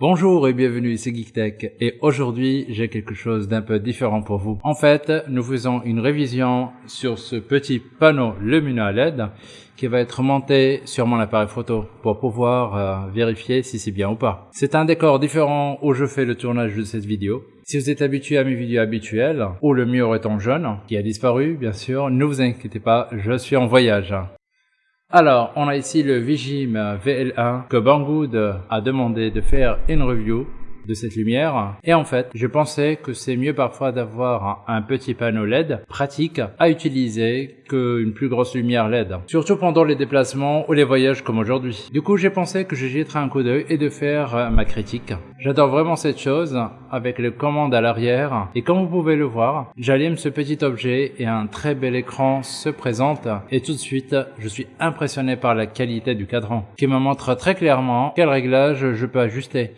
Bonjour et bienvenue, c'est GeekTech et aujourd'hui j'ai quelque chose d'un peu différent pour vous. En fait, nous faisons une révision sur ce petit panneau lumineux LED qui va être monté sur mon appareil photo pour pouvoir euh, vérifier si c'est bien ou pas. C'est un décor différent où je fais le tournage de cette vidéo. Si vous êtes habitué à mes vidéos habituelles, ou le mur étant jaune, qui a disparu bien sûr, ne vous inquiétez pas, je suis en voyage. Alors, on a ici le Vigim VL1 que Banggood a demandé de faire une review de cette lumière. Et en fait, je pensais que c'est mieux parfois d'avoir un petit panneau LED pratique à utiliser qu'une plus grosse lumière LED. Surtout pendant les déplacements ou les voyages comme aujourd'hui. Du coup, j'ai pensé que je jetterais un coup d'œil et de faire euh, ma critique. J'adore vraiment cette chose avec les commandes à l'arrière. Et comme vous pouvez le voir, j'allume ce petit objet et un très bel écran se présente. Et tout de suite, je suis impressionné par la qualité du cadran qui me montre très clairement quel réglage je peux ajuster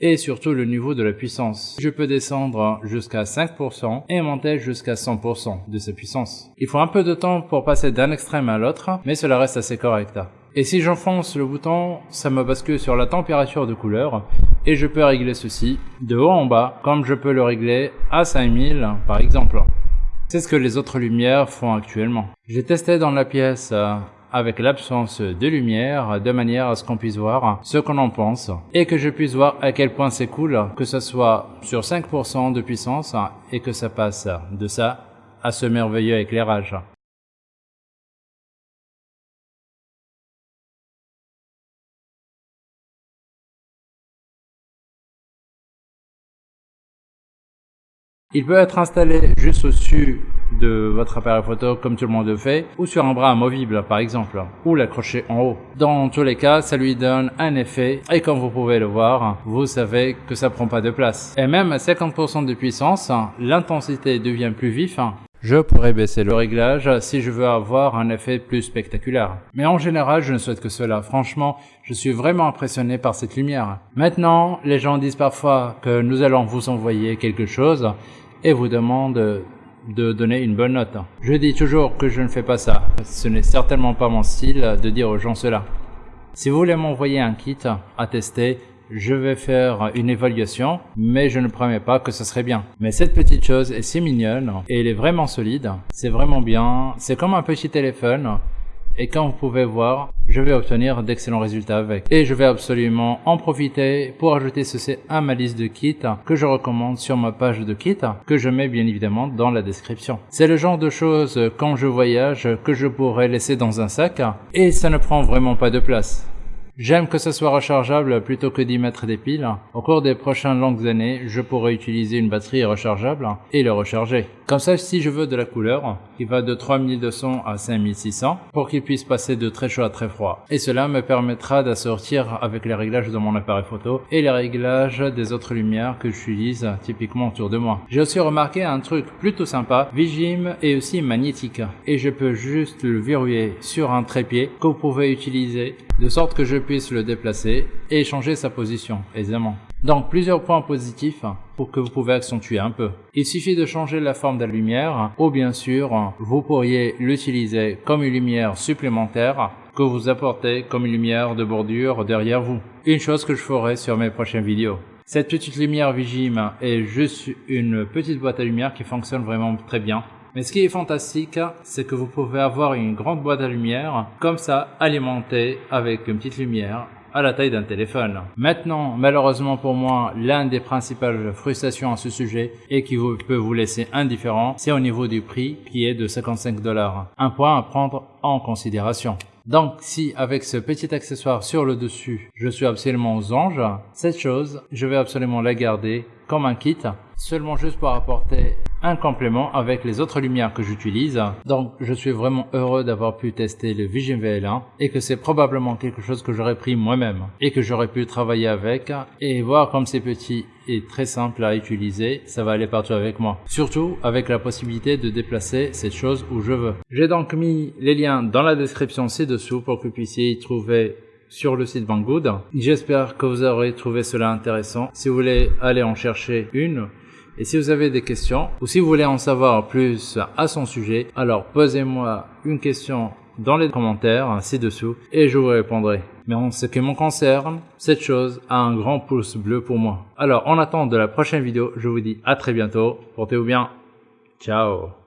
et surtout le niveau de la puissance. Je peux descendre jusqu'à 5% et monter jusqu'à 100% de sa puissance. Il faut un peu de temps pour passer d'un extrême à l'autre, mais cela reste assez correct. Et si j'enfonce le bouton, ça me bascule sur la température de couleur et je peux régler ceci de haut en bas comme je peux le régler à 5000 par exemple. C'est ce que les autres lumières font actuellement. J'ai testé dans la pièce avec l'absence de lumière de manière à ce qu'on puisse voir ce qu'on en pense et que je puisse voir à quel point c'est cool que ça soit sur 5% de puissance et que ça passe de ça à ce merveilleux éclairage. Il peut être installé juste au-dessus de votre appareil photo comme tout le monde le fait, ou sur un bras amovible par exemple, ou l'accrocher en haut. Dans tous les cas, ça lui donne un effet, et comme vous pouvez le voir, vous savez que ça prend pas de place. Et même à 50% de puissance, l'intensité devient plus vif, je pourrais baisser le réglage si je veux avoir un effet plus spectaculaire. Mais en général, je ne souhaite que cela. Franchement, je suis vraiment impressionné par cette lumière. Maintenant, les gens disent parfois que nous allons vous envoyer quelque chose et vous demandent de donner une bonne note. Je dis toujours que je ne fais pas ça. Ce n'est certainement pas mon style de dire aux gens cela. Si vous voulez m'envoyer un kit à tester, je vais faire une évaluation, mais je ne promets pas que ce serait bien. Mais cette petite chose est si mignonne et elle est vraiment solide. C'est vraiment bien. C'est comme un petit téléphone et comme vous pouvez voir, je vais obtenir d'excellents résultats avec. Et je vais absolument en profiter pour ajouter ceci à ma liste de kits que je recommande sur ma page de kits que je mets bien évidemment dans la description. C'est le genre de choses quand je voyage que je pourrais laisser dans un sac et ça ne prend vraiment pas de place. J'aime que ce soit rechargeable plutôt que d'y mettre des piles. Au cours des prochaines longues années, je pourrai utiliser une batterie rechargeable et le recharger. Comme ça, si je veux de la couleur, qui va de 3200 à 5600, pour qu'il puisse passer de très chaud à très froid. Et cela me permettra d'assortir avec les réglages de mon appareil photo et les réglages des autres lumières que j'utilise typiquement autour de moi. J'ai aussi remarqué un truc plutôt sympa, Vigim est aussi magnétique et je peux juste le verrouiller sur un trépied que vous pouvez utiliser de sorte que je puisse le déplacer et changer sa position aisément. Donc plusieurs points positifs pour que vous pouvez accentuer un peu. Il suffit de changer la forme de la lumière ou bien sûr vous pourriez l'utiliser comme une lumière supplémentaire que vous apportez comme une lumière de bordure derrière vous. Une chose que je ferai sur mes prochaines vidéos. Cette petite lumière Vigim est juste une petite boîte à lumière qui fonctionne vraiment très bien mais ce qui est fantastique, c'est que vous pouvez avoir une grande boîte à lumière, comme ça, alimentée avec une petite lumière à la taille d'un téléphone. Maintenant, malheureusement pour moi, l'un des principales frustrations à ce sujet et qui peut vous laisser indifférent, c'est au niveau du prix qui est de 55 dollars. Un point à prendre en considération. Donc si avec ce petit accessoire sur le dessus, je suis absolument aux anges, cette chose, je vais absolument la garder comme un kit, seulement juste pour apporter un complément avec les autres lumières que j'utilise. Donc je suis vraiment heureux d'avoir pu tester le Vision VL1 et que c'est probablement quelque chose que j'aurais pris moi-même et que j'aurais pu travailler avec et voir comme c'est petit et très simple à utiliser, ça va aller partout avec moi. Surtout avec la possibilité de déplacer cette chose où je veux. J'ai donc mis les liens dans la description ci-dessous pour que vous puissiez y trouver sur le site Banggood. J'espère que vous aurez trouvé cela intéressant. Si vous voulez aller en chercher une, et si vous avez des questions ou si vous voulez en savoir plus à son sujet, alors posez-moi une question dans les commentaires ci-dessous et je vous répondrai. Mais en ce qui me concerne, cette chose a un grand pouce bleu pour moi. Alors en attendant de la prochaine vidéo, je vous dis à très bientôt. Portez-vous bien. Ciao